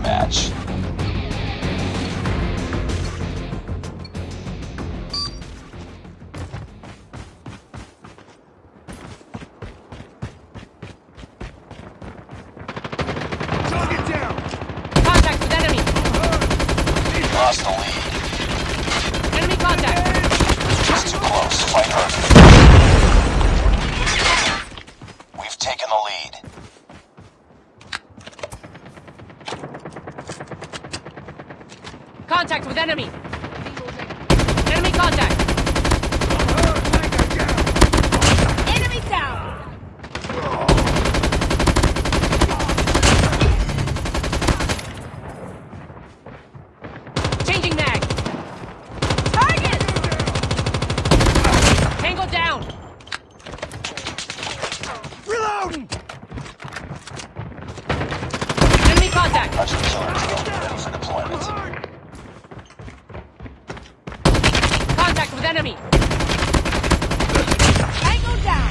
match. Contact with enemy! Enemy contact! Enemy down! Changing mag! Target! Tango down! Reloading! Enemy contact! Hunter killer drone ready for deployment. Contact enemy! Tango down!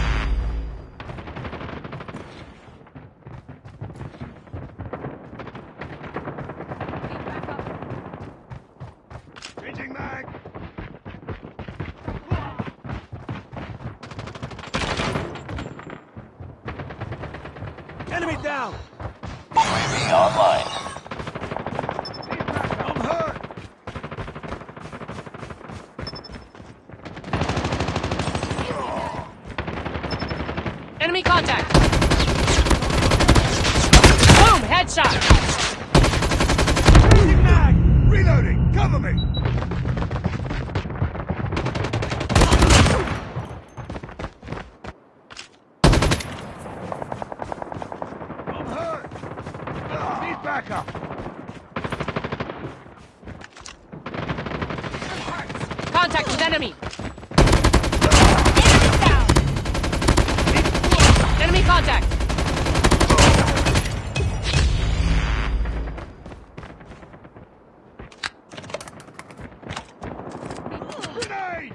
Enemy down! UAV online. I'm hurt! Enemy contact! Headshot! Changing mag! Reloading! Cover me! I'm hurt! Need backup! Contact with! Enemy down! Enemy contact! Grenade!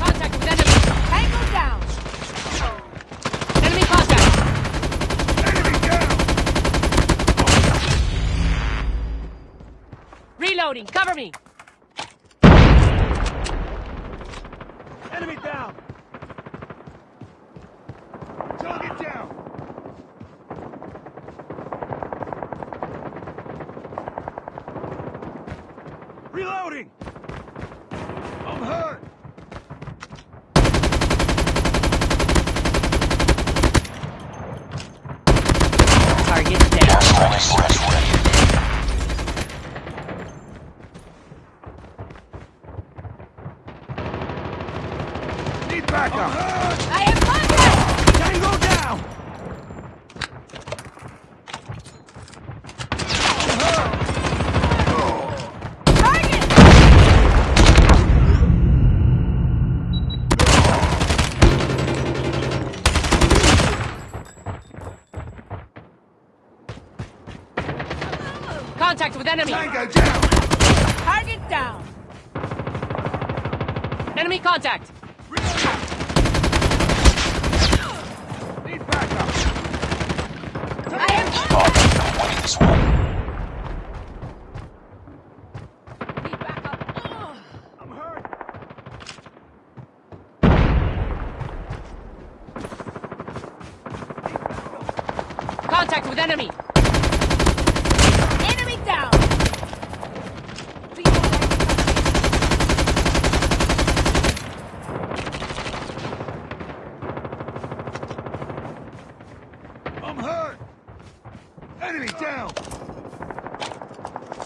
Contact with enemy! Tango down! Enemy contact! Enemy down! Reloading! Cover me! Enemy down! Target down! Reloading! I'm hurt! Target down. Airstrike ready. Backup! I have contact! Tango down! Target! Contact with enemy! Tango down! Target down! Enemy contact! Need backup! I have Keep on. Ugh. I'm hurt! Contact with! Enemy down! I'm hurt! Enemy down!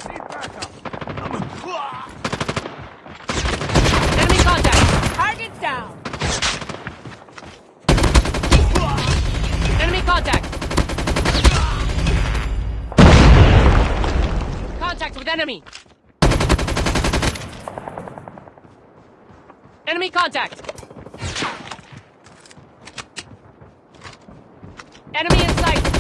Need backup! I'm Enemy contact! Target down! Enemy contact! Contact with enemy! Enemy contact! Enemy in sight!